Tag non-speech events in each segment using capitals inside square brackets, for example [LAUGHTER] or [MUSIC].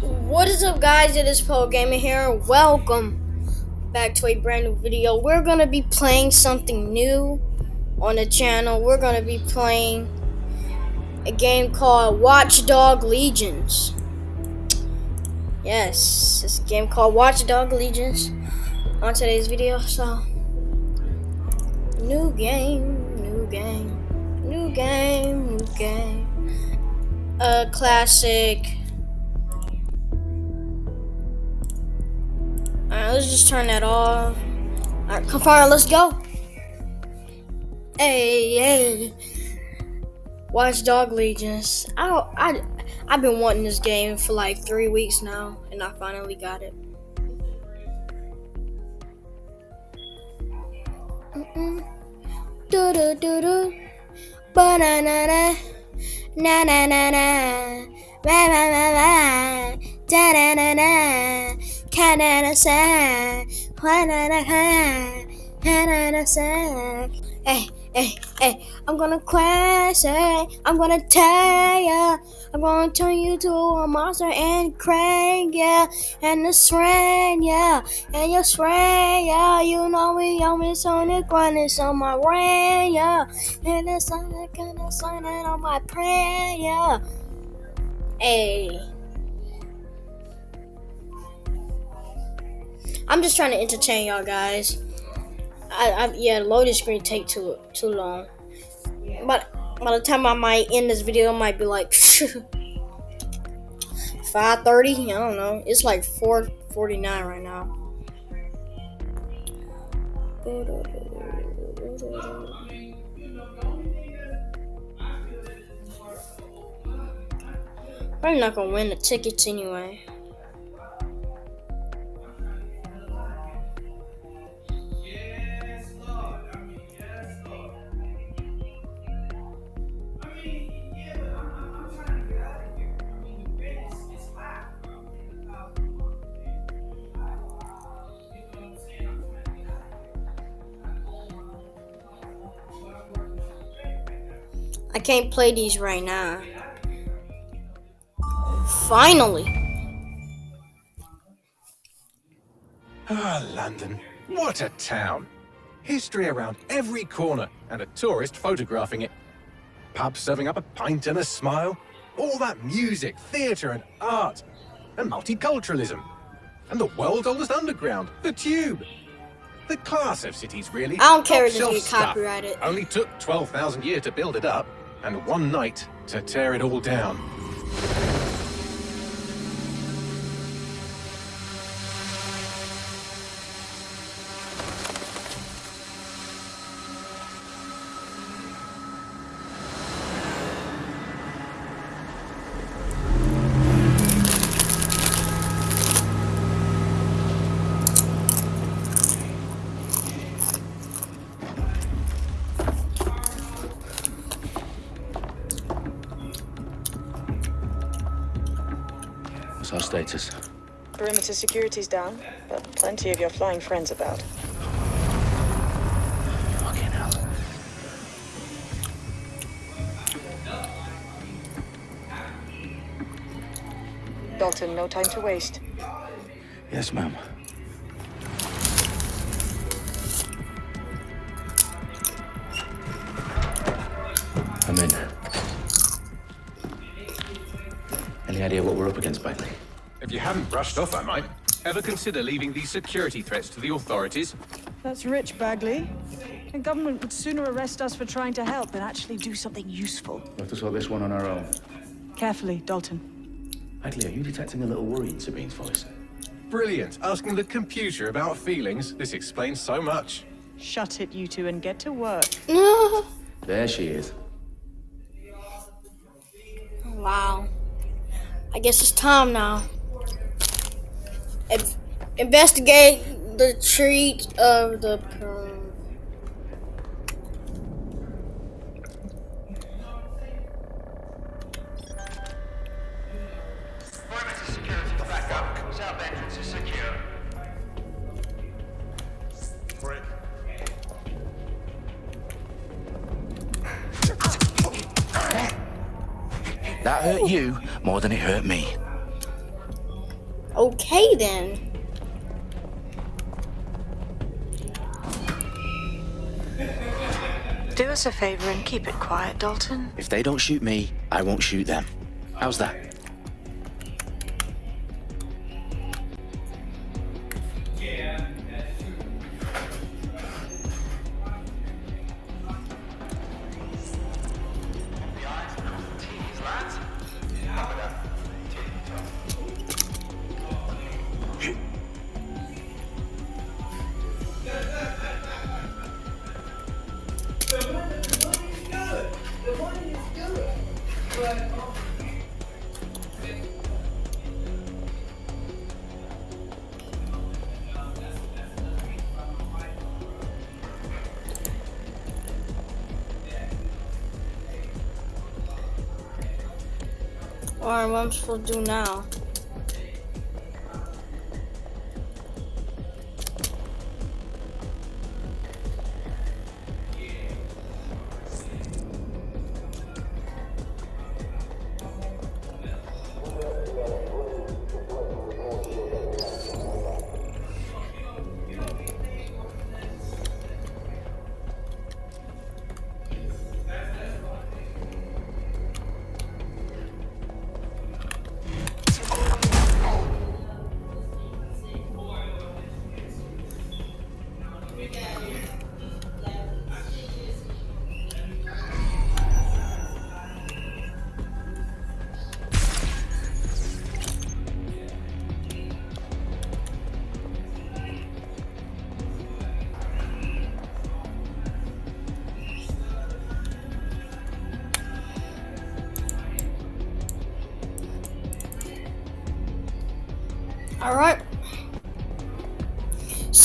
What is up guys, it is Poe Gamer here. Welcome back to a brand new video. We're gonna be playing something new on the channel. We're gonna be playing a game called Watchdog Legions. Yes, this game called Watchdog Legions on today's video. So, new game, new game, new game, new game. A classic. Alright, let's just turn that off. Alright, come on, let's go. Hey, hey. Watchdog Legions. I, I, I've been wanting this game for like three weeks now, and I finally got it. Na. Canada say. Canada say. Hey, hey, eh, eh, hey. Eh, I'm gonna crash, hey. I'm gonna tear ya. I'm gonna turn you to a monster and crank, yeah. And the strain, yeah. And your strain, yeah. You know we always on me Sonic grinding on my rain, yeah. And the Sonic gonna sign on my prayer, yeah. Hey. I'm just trying to entertain y'all guys. I, I yeah, loading screen take too too long. But by the time I might end this video, might be like [LAUGHS] 5:30. I don't know. It's like 4:49 right now. I'm not gonna win the tickets anyway. I can't play these right now. Finally. Ah, London. What a town. History around every corner and a tourist photographing it. Pubs serving up a pint and a smile. All that music, theatre and art. And multiculturalism. And the world's oldest underground, the Tube. The class of cities, really. I don't care if Top this shelf get stuff. copyrighted. Only took 12,000 years to build it up, and one night to tear it all down. Status? Perimeter security's down, but plenty of your flying friends about. Fucking hell. Dalton, no time to waste. Yes, ma'am. Brushed off, I might. Ever consider leaving these security threats to the authorities? That's rich, Bagley. The government would sooner arrest us for trying to help than actually do something useful. We'll have to sort this one on our own. Carefully, Dalton. Bagley, are you detecting a little worry in Sabine's voice? Brilliant. Asking the computer about feelings. This explains so much. Shut it, you two, and get to work. [LAUGHS] There she is. Wow. I guess it's time now. In- investigate the treat of the. That hurt you more than it hurt me. Okay then. Do us a favor and keep it quiet, Dalton. If they don't shoot me, I won't shoot them. How's that? I'm supposed to do now?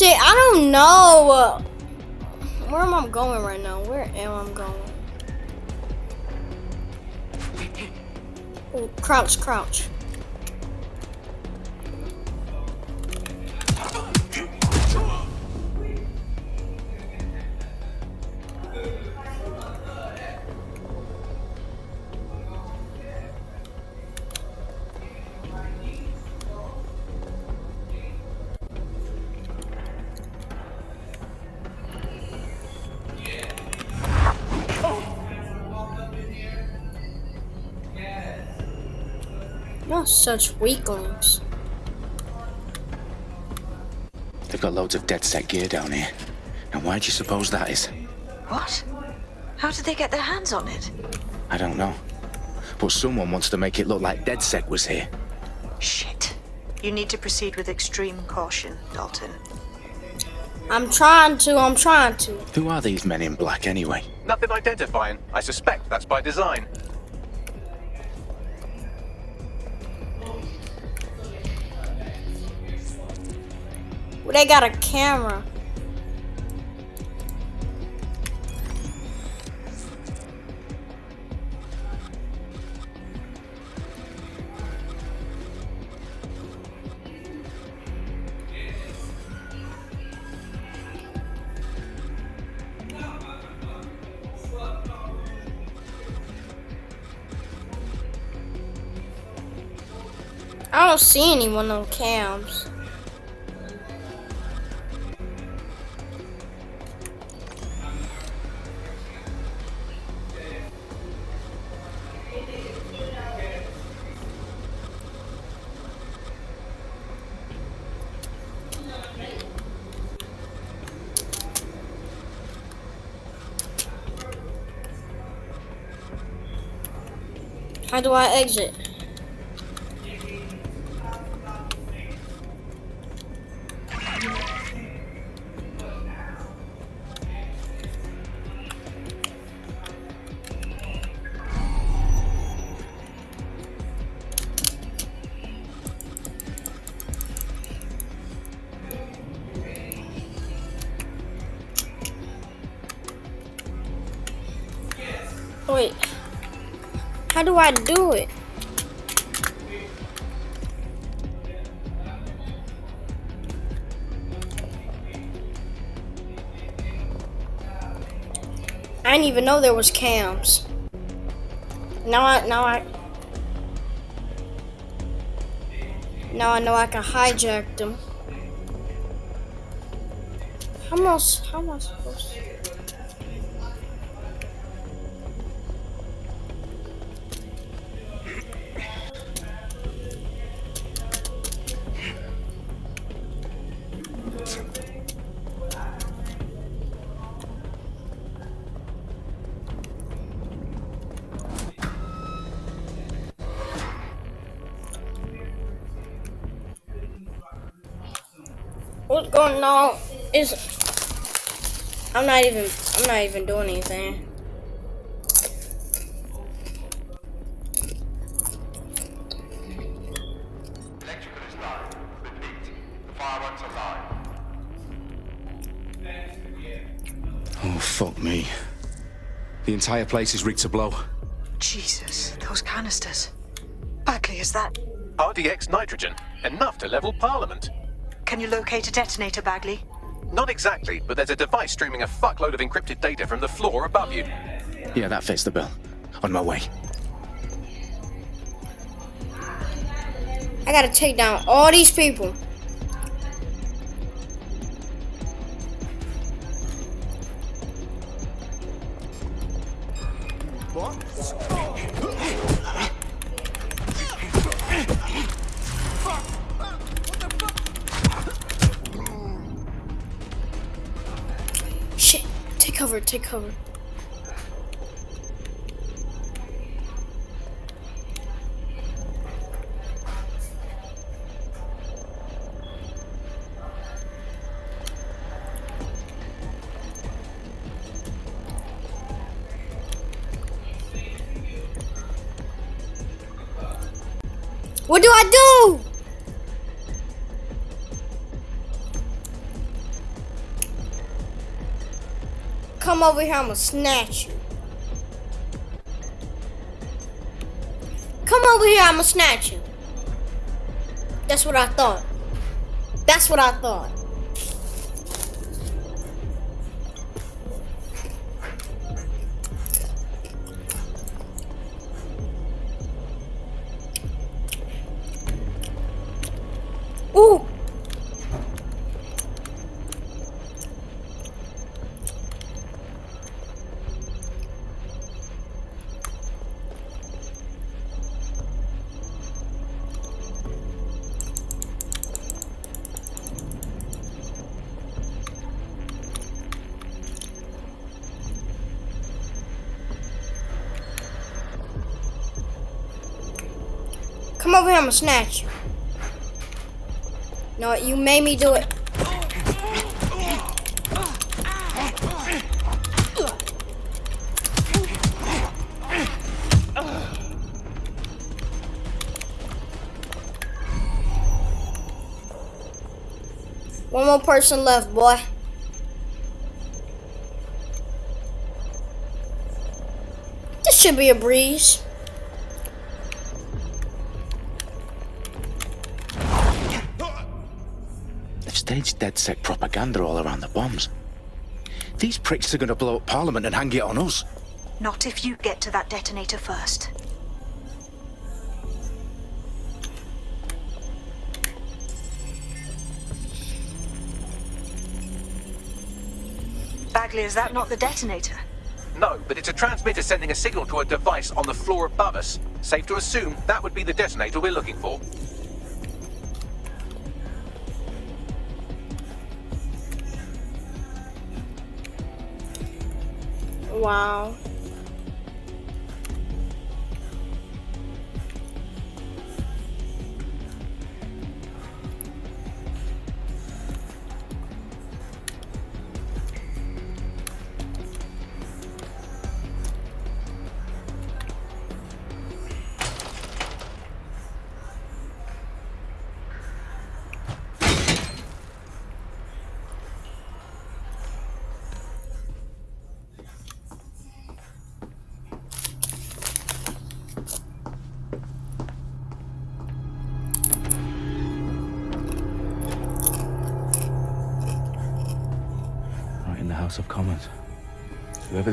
See, I don't know. Where am I going right now? Where am I going? Oh, crouch, crouch. Such weaklings. They've got loads of DedSec gear down here. And why do you suppose that is? What? How did they get their hands on it? I don't know. But someone wants to make it look like DedSec was here. Shit. You need to proceed with extreme caution, Dalton. I'm trying to, I'm trying to. Who are these men in black anyway? Nothing identifying. I suspect that's by design. They got a camera. I don't see anyone on cams. Do I exit? How do I do it? I didn't even know there was cams. Now I now I Now I know I can hijack them. How I, how am I supposed to? Is I'm not even I'm not even doing anything. Electrical is live. Repeat. Fireworks are live. Oh, fuck me. The entire place is rigged to blow. Jesus, those canisters. Bagley, is that... RDX nitrogen, enough to level Parliament. Can you locate a detonator, Bagley? Not exactly, but there's a device streaming a fuckload of encrypted data from the floor above you. Yeah, that fits the bill. On my way. I gotta take down all these people. Cover. What do I do? Come over here, I'ma snatch you. Come over here, I'ma snatch you. That's what I thought. That's what I thought. Come over here, I'ma snatch you. No, you made me do it. One more person left, boy. This should be a breeze. They've staged propaganda all around the bombs. These pricks are gonna blow up Parliament and hang it on us. Not if you get to that detonator first. Bagley, is that not the detonator? No, but it's a transmitter sending a signal to a device on the floor above us. Safe to assume that would be the detonator we're looking for. Wow.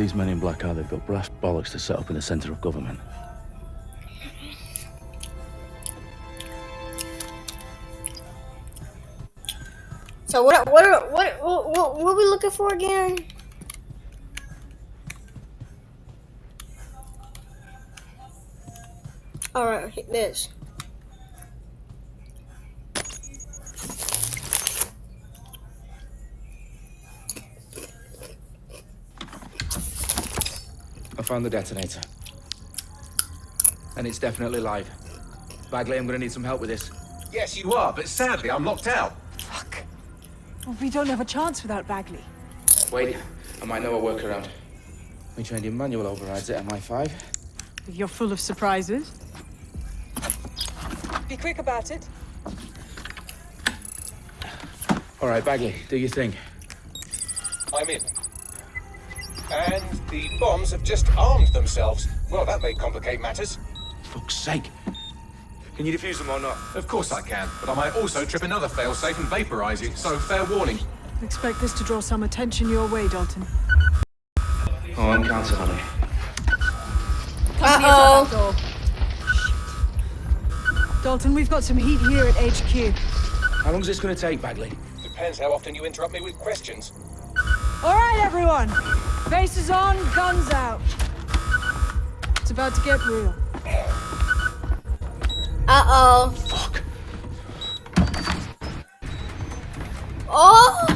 these men in black are, they've got brass bollocks to set up in the centre of government. So what what are, what what what, what are we looking for again? All right, this. Found the detonator. And it's definitely live. Bagley, I'm gonna need some help with this. Yes, you are, but sadly, I'm locked out. Fuck. Well, we don't have a chance without Bagley. Wait, I might know a workaround. We trained in manual overrides at MI5. You're full of surprises. Be quick about it. All right, Bagley, do your thing. I'm in. And the bombs have just armed themselves. Well, that may complicate matters. Fuck's sake. Can you defuse them or not? Of course I can, but I might also trip another failsafe and vaporize you, so fair warning. Expect this to draw some attention your way, Dalton. Oh, I'm counting on it. Uh oh. Dalton, we've got some heat here at HQ. How long's this gonna take, Bagley? Depends how often you interrupt me with questions. All right, everyone. Faces on, guns out. It's about to get real. Uh oh. Fuck. Oh.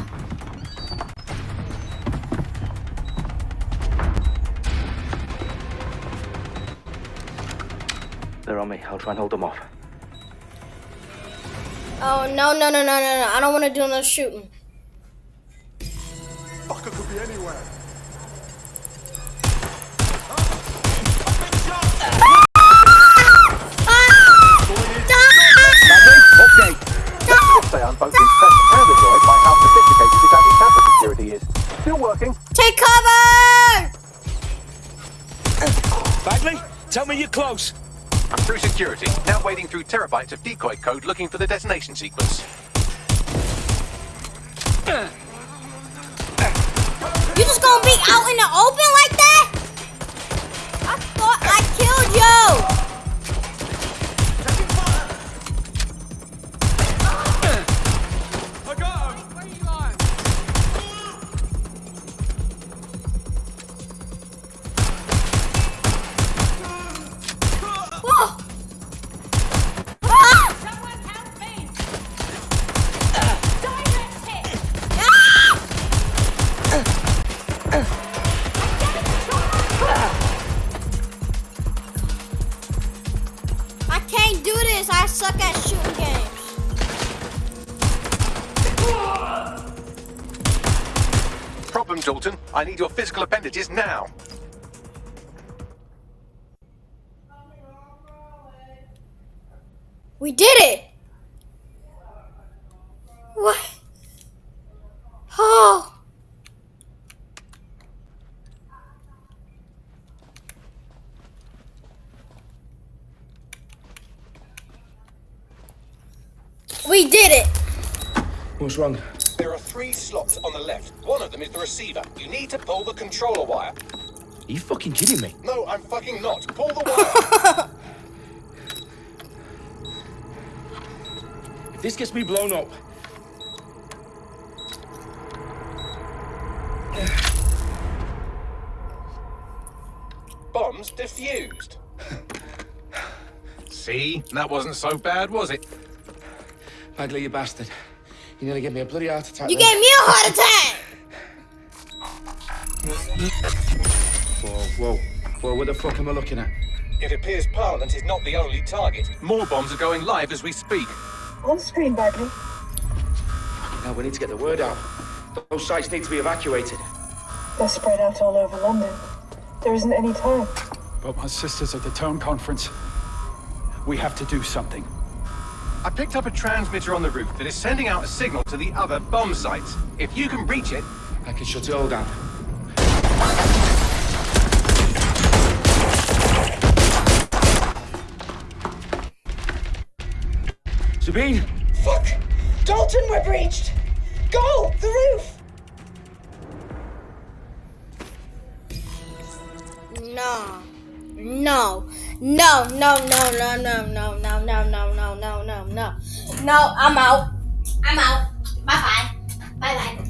They're on me. I'll try and hold them off. Oh no no no no no no! I don't want to do no shooting. Close. I'm through security, now wading through terabytes of decoy code looking for the detonation sequence. You just gonna be out in the open What? Oh! We did it! What's wrong? There are three slots on the left. One of them is the receiver. You need to pull the controller wire. Are you fucking kidding me? No, I'm fucking not. Pull the [LAUGHS] wire. If this gets me blown up, See? That wasn't so bad, was it? Bagley, you bastard. You nearly gave me a bloody heart attack. You there. gave me a heart attack! Whoa, whoa. Whoa, what the fuck am I looking at? It appears Parliament is not the only target. More bombs are going live as we speak. On screen, Bagley. Now we need to get the word out. Those sites need to be evacuated. They're spread out all over London. There isn't any time. But my sister's at the town conference. We have to do something. I picked up a transmitter on the roof that is sending out a signal to the other bomb sites. If you can reach it, I can shut it all down. Sabine! Fuck! Dalton, we're breached! Go! The roof! No. No. No, no, no, no, no, no, no, no, no, no, no, no, no. No, I'm out. I'm out. Bye bye. Bye bye.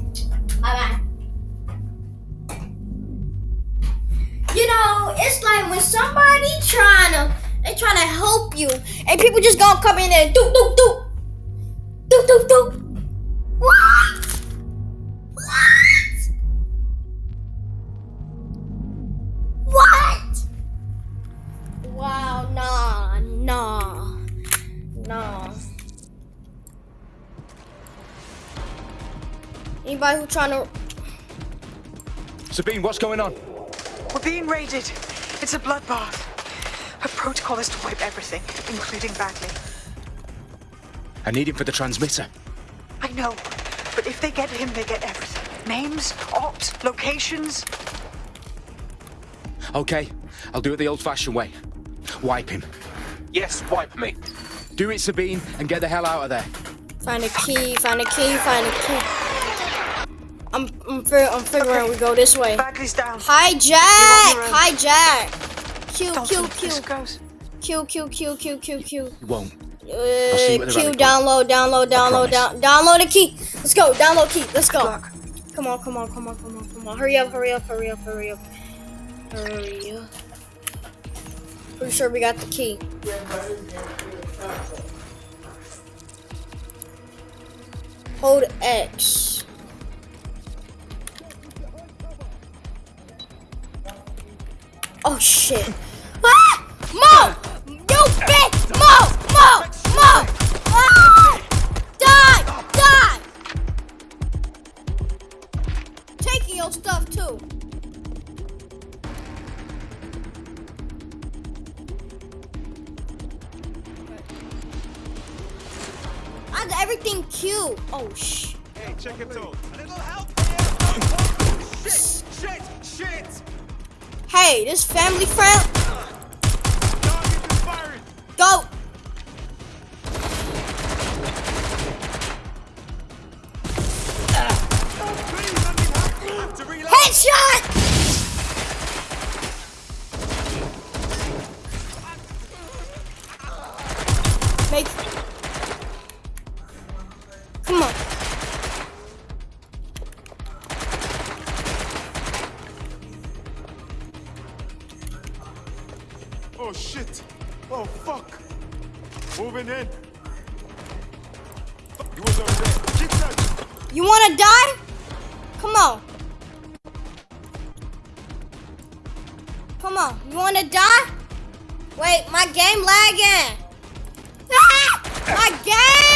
Bye bye. You know, it's like when somebody trying to they trying to help you, and people just gonna come in there, do do do, do do do. Anybody who trying to Sabine, what's going on? We're being raided. It's a bloodbath. Her protocol is to wipe everything, including Bagley. I need him for the transmitter. I know, but if they get him, they get everything. Names, ops, locations. Okay, I'll do it the old-fashioned way. Wipe him. Yes, wipe me. Do it, Sabine, and get the hell out of there. find a key, find a key, find a key. I'm I'm, fig- I'm figuring we go this way. Bagley's down. Hijack! You're on your own. Hijack! Q Dalton, Q Q this goes. Q Q Q Q Q Q. It won't. Uh, see what they're Q running for. download download download down promise. download the key. Let's go download key. Let's go. Luck. Come on come on come on come on come on. Hurry up hurry up hurry up hurry up hurry up. Pretty sure we got the key. Hold X. Shit. Hey, this family friend. Oh shit! Oh fuck! Moving in. He was. Keep. You wanna die? Come on. Come on. You wanna die? Wait, my game lagging. Ah! My game!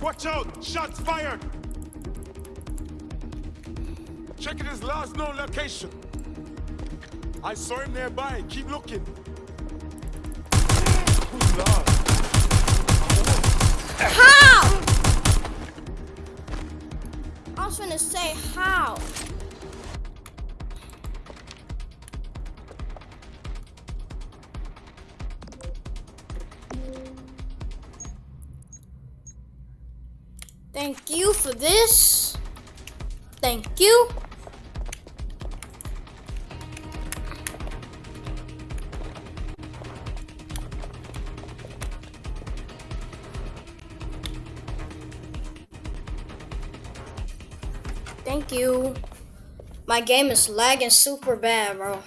Watch out! Shots fired. Checking his last known location. I saw him nearby. Keep looking. Who's lost? How? I was gonna say how. This. Thank you. Thank you. My game is lagging super bad, bro.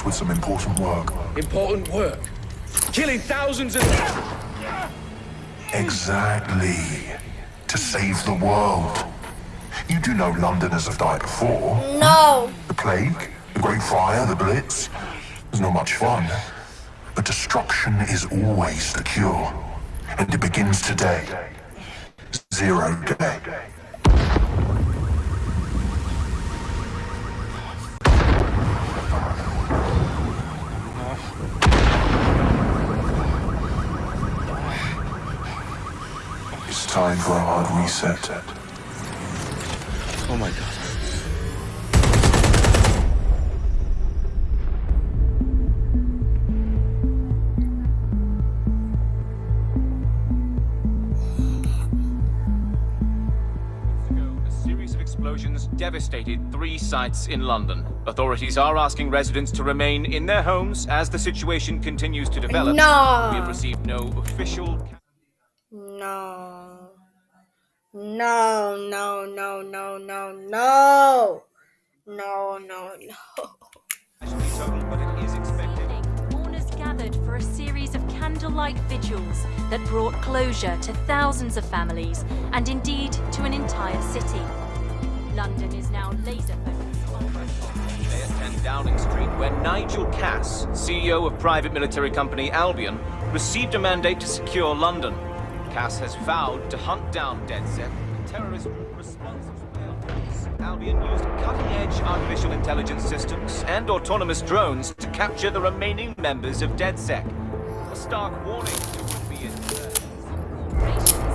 Us with some important work. Important work? Killing thousands of... Exactly. To save the world. You do know Londoners have died before. No. The plague, the Great Fire, the Blitz. It's not much fun. But destruction is always the cure. And it begins today. Zero day. Time for a hard reset. Oh my god. A series of explosions devastated three sites in London. Authorities are asking residents to remain in their homes as the situation continues to develop. No. We have received no official. No. No, no, no, no, no, no. No, no, no. Mourners gathered for a series of candlelight vigils that brought closure to thousands of families and indeed to an entire city. London is now laser focused on Today at 10 Downing Street, where Nigel Cass, CEO of private military company Albion, received a mandate to secure London. Cass has vowed to hunt down DedSec, the terrorist group responsible for. Albion used cutting-edge artificial intelligence systems and autonomous drones to capture the remaining members of DedSec. A stark warning to would-be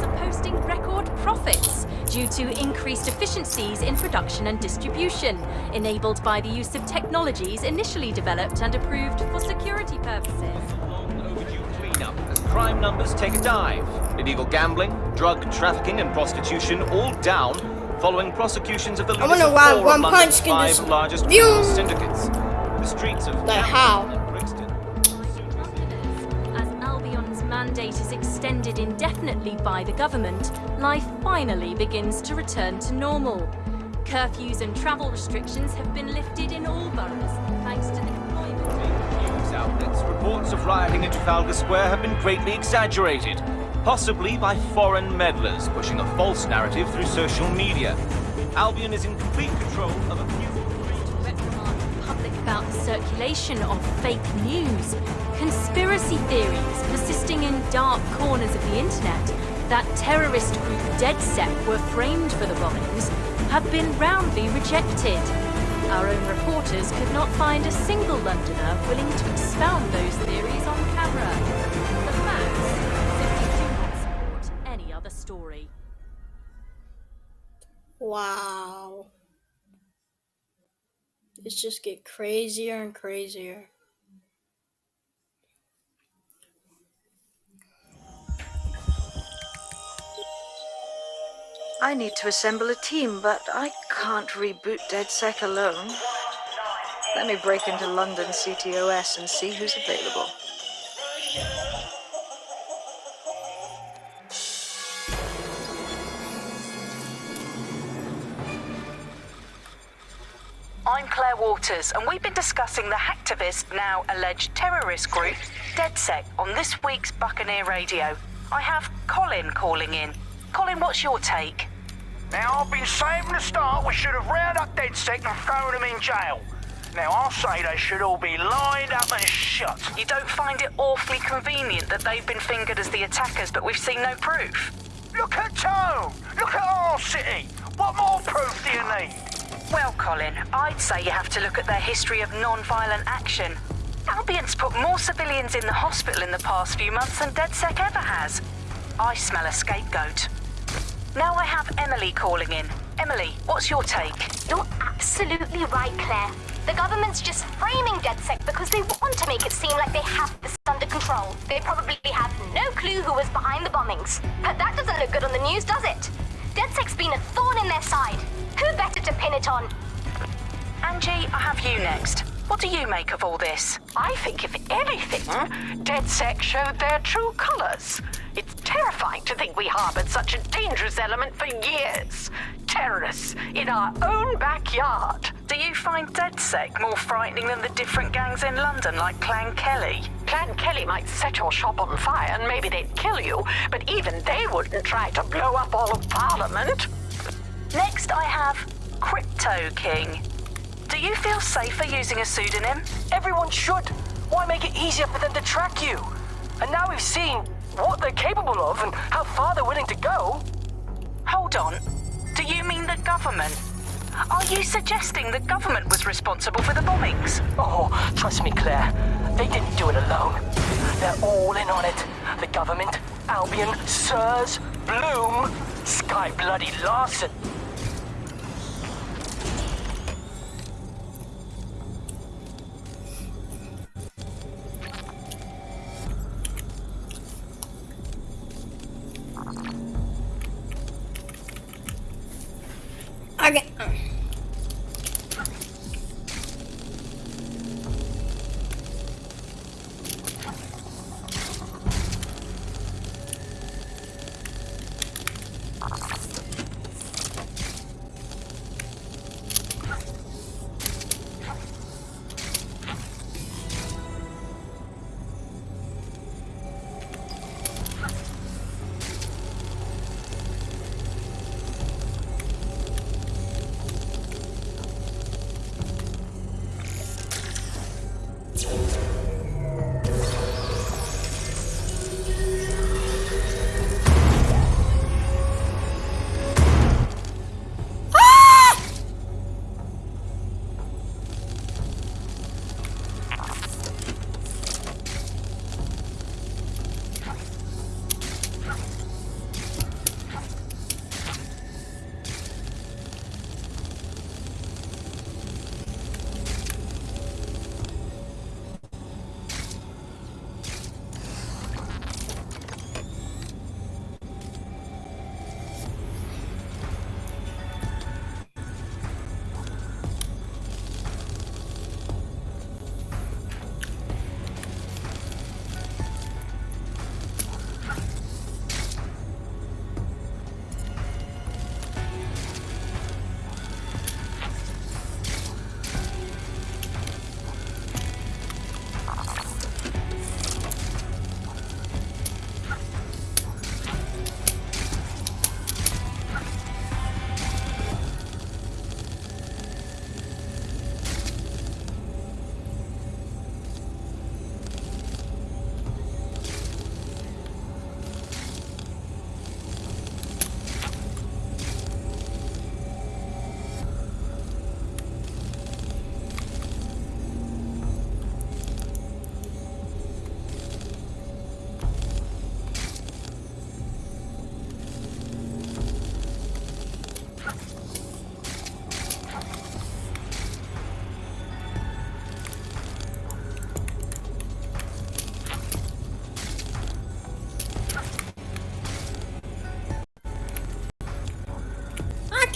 are posting record profits due to increased efficiencies in production and distribution, enabled by the use of technologies initially developed and approved for security purposes. Cleanup as crime numbers take a dive. Illegal gambling, drug trafficking, and prostitution all down following prosecutions of the I leaders wonder of why four one London's punch can five just largest Phew. criminal syndicates. The streets of Like Camden how? and Brixton As Albion's mandate is extended indefinitely by the government, life finally begins to return to normal. Curfews and travel restrictions have been lifted in all boroughs, thanks to the deployment news outlets, reports of rioting in Trafalgar Square have been greatly exaggerated, possibly by foreign meddlers pushing a false narrative through social media. Albion is in complete control of a few public about the circulation of fake news, conspiracy theories persisting in dark corners of the internet that terrorist group DedSec were framed for the bombings have been roundly rejected. Our own reporters could not find a single Londoner willing to expound those theories on camera. The facts simply do not support any other story. Wow. It's just get crazier and crazier. I need to assemble a team, but I can't reboot DedSec alone. Let me break into London CTOS and see who's available. I'm Claire Waters, and we've been discussing the hacktivist, now alleged terrorist group, DedSec, on this week's Buccaneer Radio. I have Colin calling in. Colin, what's your take? Now, I've been saying from the start we should have rounded up DedSec and thrown them in jail. Now, I'll say they should all be lined up and shot. You don't find it awfully convenient that they've been fingered as the attackers, but we've seen no proof? Look at Tone! Look at our city! What more proof do you need? Well, Colin, I'd say you have to look at their history of non-violent action. Albion's put more civilians in the hospital in the past few months than DedSec ever has. I smell a scapegoat. Now I have Emily calling in. Emily, what's your take? You're absolutely right, Claire. The government's just framing DedSec because they want to make it seem like they have this under control. They probably have no clue who was behind the bombings. But that doesn't look good on the news, does it? DedSec's been a thorn in their side. Who better to pin it on? Angie, I have you next. What do you make of all this? I think, if anything, DedSec showed their true colors. It's terrifying to think we harbored such a dangerous element for years. Terrorists in our own backyard. Do you find Dead DedSec more frightening than the different gangs in London, like Clan Kelly? Clan Kelly might set your shop on fire and maybe they'd kill you, but even they wouldn't try to blow up all of Parliament. Next, I have Crypto King. Do you feel safer using a pseudonym? Everyone should. Why make it easier for them to track you? And now we've seen what they're capable of and how far they're willing to go. Hold on. Do you mean the government? Are you suggesting the government was responsible for the bombings? Oh, trust me, Claire. They didn't do it alone. They're all in on it. The government, Albion, SIRS, Blume, Skye Bloody Larsen.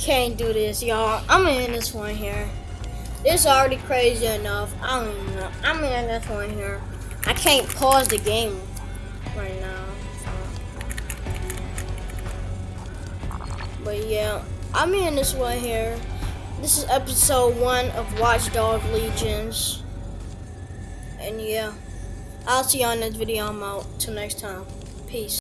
Can't do this, y'all. I'm in this one here. It's already crazy enough. I don't know. I'm in this one here. I can't pause the game right now. But yeah, I'm in this one here. This is episode one of Watchdog Legions. And yeah, I'll see you on this video. I'm out. Till next time. Peace.